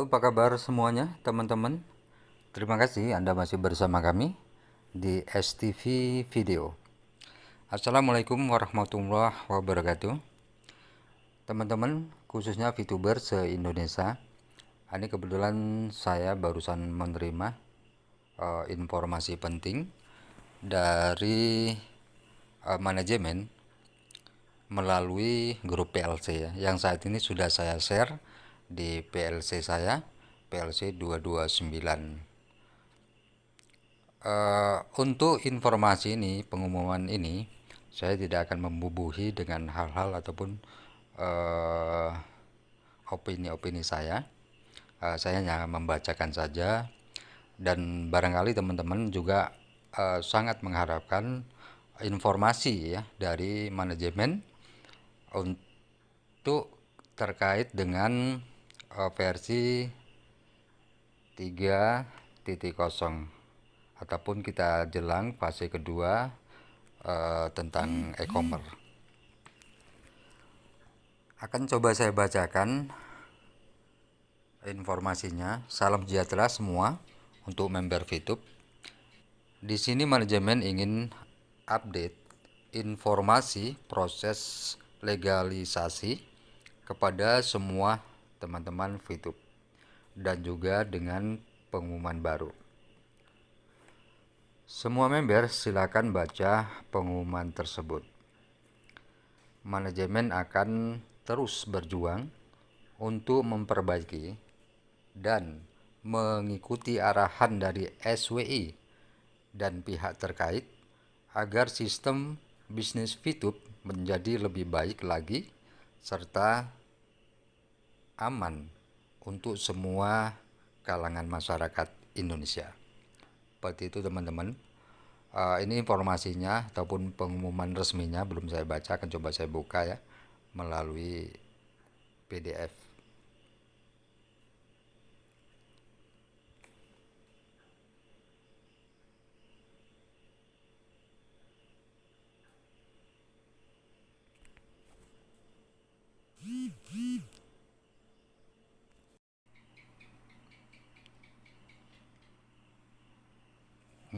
Apa kabar semuanya, teman-teman? Terima kasih Anda masih bersama kami di STV Video. Assalamualaikum warahmatullahi wabarakatuh. Teman-teman, khususnya VTuber se-Indonesia, ini kebetulan saya barusan menerima uh, informasi penting dari uh, manajemen melalui grup PLC ya, yang saat ini sudah saya share di PLC saya PLC 229 Uh, untuk informasi ini, pengumuman ini, saya tidak akan membubuhi dengan hal-hal ataupun uh, opini-opini uh, saya. Uh, saya hanya membacakan saja dan barangkali teman-teman juga uh, sangat mengharapkan informasi ya dari manajemen untuk terkait dengan versi 3.0 ataupun kita jelang fase kedua uh, tentang e-commerce. Akan coba saya bacakan informasinya. Salam sejahtera semua untuk member VTube. Di sini manajemen ingin update informasi proses legalisasi kepada semua teman-teman VTube dan juga dengan pengumuman baru. Semua member silakan baca pengumuman tersebut. Manajemen akan terus berjuang untuk memperbaiki dan mengikuti arahan dari SWI dan pihak terkait agar sistem bisnis VTube menjadi lebih baik lagi serta aman untuk semua kalangan masyarakat Indonesia. Seperti itu teman-teman. Uh, ini informasinya ataupun pengumuman resminya belum saya baca akan coba saya buka ya melalui PDF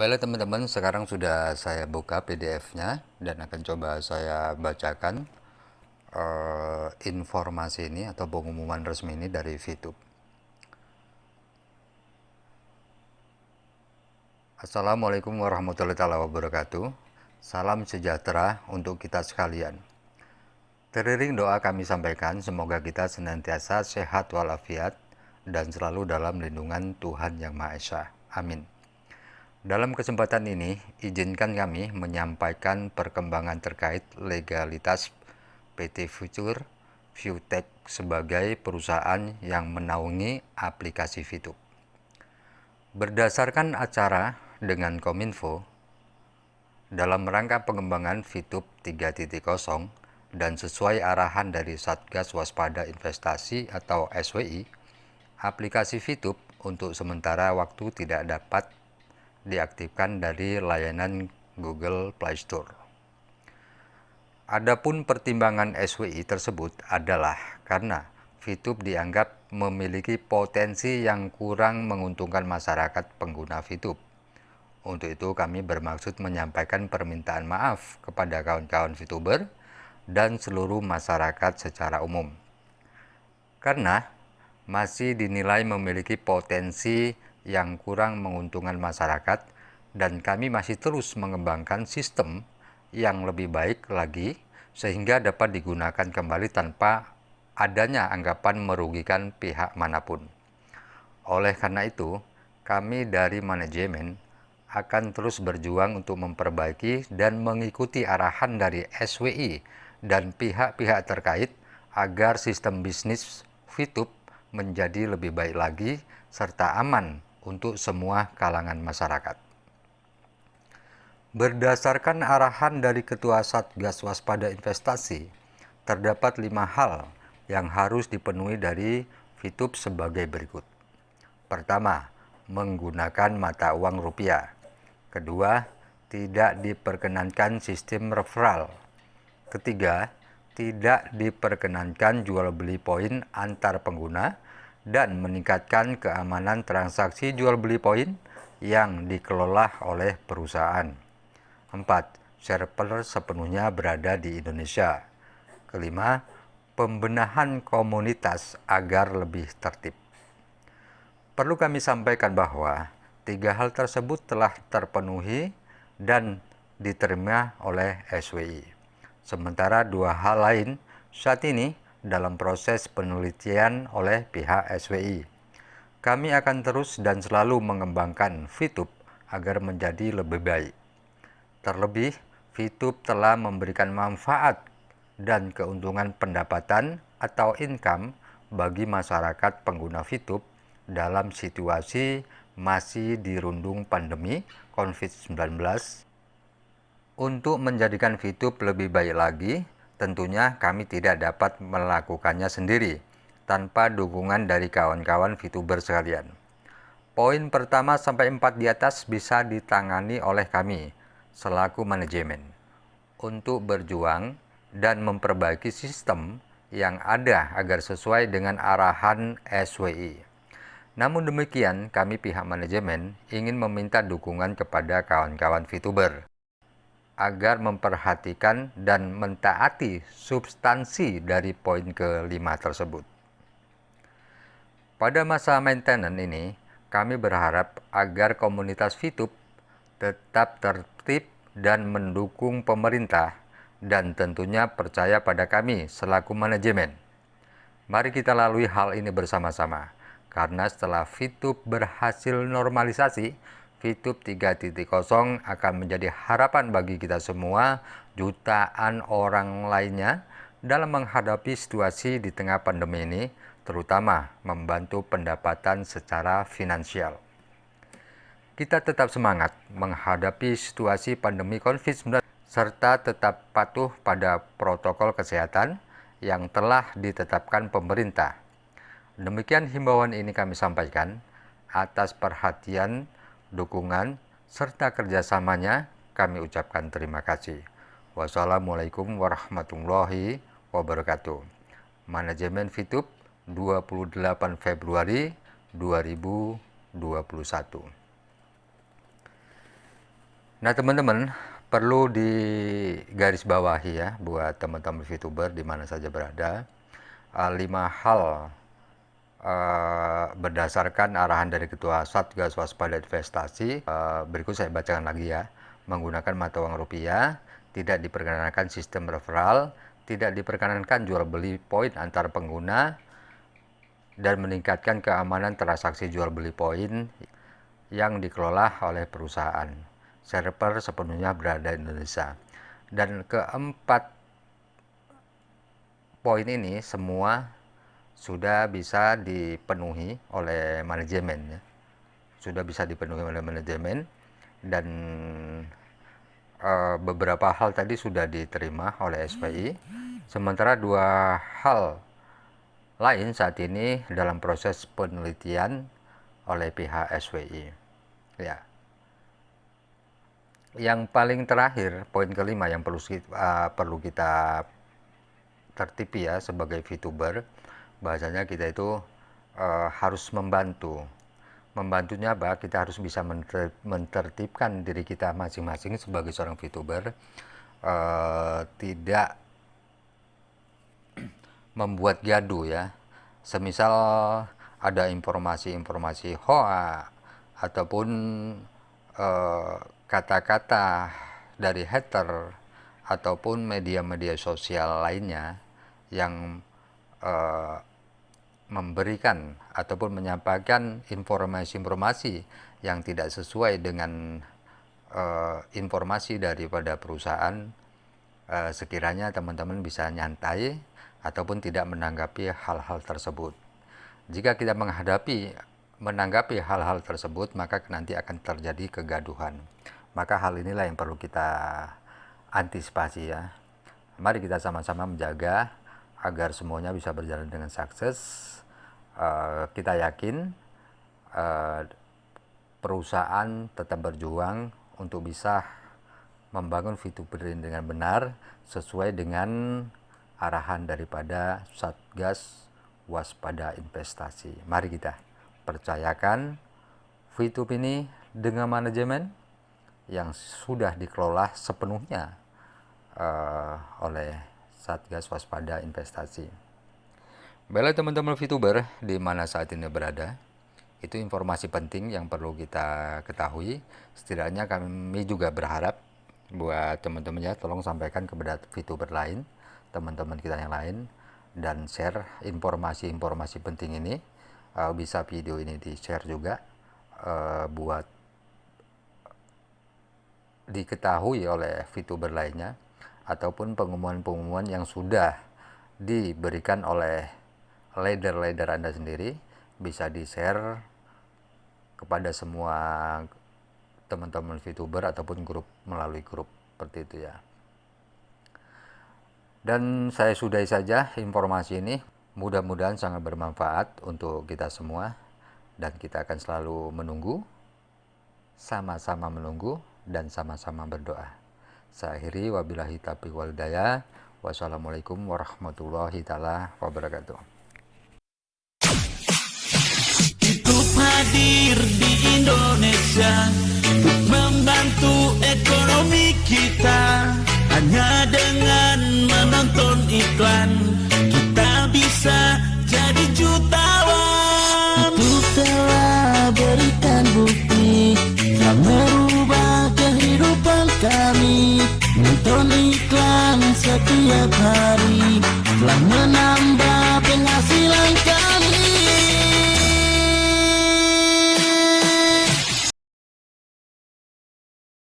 Baiklah teman-teman, sekarang sudah saya buka PDF-nya dan akan coba saya bacakan uh, informasi ini atau pengumuman resmi ini dari VTube. Assalamualaikum warahmatullahi wabarakatuh. Salam sejahtera untuk kita sekalian. Teriring doa kami sampaikan, semoga kita senantiasa sehat walafiat dan selalu dalam lindungan Tuhan Yang Maha Esa. Amin. Dalam kesempatan ini, izinkan kami menyampaikan perkembangan terkait legalitas PT Future Viewtech sebagai perusahaan yang menaungi aplikasi VTube. Berdasarkan acara dengan Kominfo, dalam rangka pengembangan VTube 3.0 dan sesuai arahan dari Satgas Waspada Investasi atau SWI, aplikasi VTube untuk sementara waktu tidak dapat diaktifkan dari layanan Google Play Store. Adapun pertimbangan SWI tersebut adalah karena VTube dianggap memiliki potensi yang kurang menguntungkan masyarakat pengguna VTube. Untuk itu kami bermaksud menyampaikan permintaan maaf kepada kawan-kawan VTuber dan seluruh masyarakat secara umum. Karena masih dinilai memiliki potensi yang kurang menguntungkan masyarakat dan kami masih terus mengembangkan sistem yang lebih baik lagi sehingga dapat digunakan kembali tanpa adanya anggapan merugikan pihak mana pun. Oleh karena itu, kami dari manajemen akan terus berjuang untuk memperbaiki dan mengikuti arahan dari SWI dan pihak-pihak terkait agar sistem bisnis VTube menjadi lebih baik lagi serta aman untuk semua kalangan masyarakat. Berdasarkan arahan dari Ketua Satgas Waspada Investasi, terdapat lima hal yang harus dipenuhi dari VTube sebagai berikut. Pertama, menggunakan mata uang rupiah. Kedua, tidak diperkenankan sistem referral. Ketiga, tidak diperkenankan jual beli poin antar pengguna dan meningkatkan keamanan transaksi jual beli poin yang dikelola oleh perusahaan. 4. Server sepenuhnya berada di Indonesia. Kelima, pembenahan komunitas agar lebih tertib. Perlu kami sampaikan bahwa tiga hal tersebut telah terpenuhi dan diterima oleh SWI. Sementara dua hal lain saat ini dalam proses penelitian oleh pihak SWI. Kami akan terus dan selalu mengembangkan VTube agar menjadi lebih baik. Terlebih, VTube telah memberikan manfaat dan keuntungan pendapatan atau income bagi masyarakat pengguna VTube dalam situasi masih dirundung pandemi COVID-19. Untuk menjadikan VTube lebih baik lagi, tentunya kami tidak dapat melakukannya sendiri tanpa dukungan dari kawan-kawan VTuber sekalian. Poin pertama sampai empat di atas bisa ditangani oleh kami selaku manajemen untuk berjuang dan memperbaiki sistem yang ada agar sesuai dengan arahan SWI. Namun demikian, kami pihak manajemen ingin meminta dukungan kepada kawan-kawan VTuber agar memperhatikan dan mentaati substansi dari poin kelima tersebut. Pada masa maintenance ini, kami berharap agar komunitas VTube tetap tertib dan mendukung pemerintah dan tentunya percaya pada kami selaku manajemen. Mari kita lalui hal ini bersama-sama, karena setelah VTube berhasil normalisasi, VTube 3.0 akan menjadi harapan bagi kita semua, jutaan orang lainnya, dalam menghadapi situasi di tengah pandemi ini, terutama membantu pendapatan secara finansial. Kita tetap semangat menghadapi situasi pandemi COVID-19 serta tetap patuh pada protokol kesehatan yang telah ditetapkan pemerintah. Demikian himbauan ini kami sampaikan atas perhatian dukungan, serta kerjasamanya kami ucapkan terima kasih. Wassalamualaikum warahmatullahi wabarakatuh. Manajemen Fitup 28 Februari 2021. Nah teman-teman, perlu digarisbawahi ya buat teman-teman VTuber di mana saja berada. Uh, lima hal uh, berdasarkan arahan dari Ketua Satgas Waspada Investasi, uh, berikut saya bacakan lagi ya, menggunakan mata uang rupiah, tidak diperkenankan sistem referral, tidak diperkenankan jual beli poin antar pengguna, dan meningkatkan keamanan transaksi jual beli poin yang dikelola oleh perusahaan. Server sepenuhnya berada di Indonesia. Dan keempat poin ini semua sudah bisa dipenuhi oleh manajemen ya. Sudah bisa dipenuhi oleh manajemen dan uh, beberapa hal tadi sudah diterima oleh SPI. Sementara dua hal lain saat ini dalam proses penelitian oleh pihak SWI. Ya. Yang paling terakhir, poin kelima yang perlu uh, perlu kita tertipi ya sebagai VTuber bahasanya kita itu uh, harus membantu. Membantunya apa? Kita harus bisa menter, mentertibkan diri kita masing-masing sebagai seorang VTuber uh, tidak membuat gaduh ya. Semisal ada informasi-informasi hoa ataupun eh, kata-kata uh, dari hater ataupun media-media sosial lainnya yang uh, memberikan ataupun menyampaikan informasi-informasi yang tidak sesuai dengan uh, informasi daripada perusahaan, uh, sekiranya teman-teman bisa nyantai ataupun tidak menanggapi hal-hal tersebut. Jika kita menghadapi menanggapi hal-hal tersebut, maka nanti akan terjadi kegaduhan. Maka hal inilah yang perlu kita antisipasi ya. Mari kita sama-sama menjaga agar semuanya bisa berjalan dengan sukses uh, kita yakin uh, perusahaan tetap berjuang untuk bisa membangun Fituberin dengan benar sesuai dengan arahan daripada Satgas waspada investasi. Mari kita percayakan VTube ini dengan manajemen yang sudah dikelola sepenuhnya uh, oleh Satgas Waspada Investasi. Baiklah teman-teman VTuber di mana saat ini berada, itu informasi penting yang perlu kita ketahui. Setidaknya kami juga berharap buat teman-teman ya tolong sampaikan kepada VTuber lain, teman-teman kita yang lain dan share informasi-informasi penting ini. Uh, bisa video ini di-share juga uh, buat diketahui oleh VTuber lainnya ataupun pengumuman-pengumuman yang sudah diberikan oleh leader-leader Anda sendiri bisa di-share kepada semua teman-teman VTuber ataupun grup melalui grup seperti itu ya. Dan saya sudahi saja informasi ini. Mudah-mudahan sangat bermanfaat untuk kita semua dan kita akan selalu menunggu sama-sama menunggu dan sama-sama berdoa. Saya akhiri wabillahi taufiq walhidayah. Wassalamualaikum warahmatullahi taala wabarakatuh. Hadir di Indonesia untuk membantu ekonomi kita. Hanya dengan menonton iklan kita bisa jadi jutawan. Itu telah berikan bukti telah merubah kehidupan kami. Nonton iklan setiap hari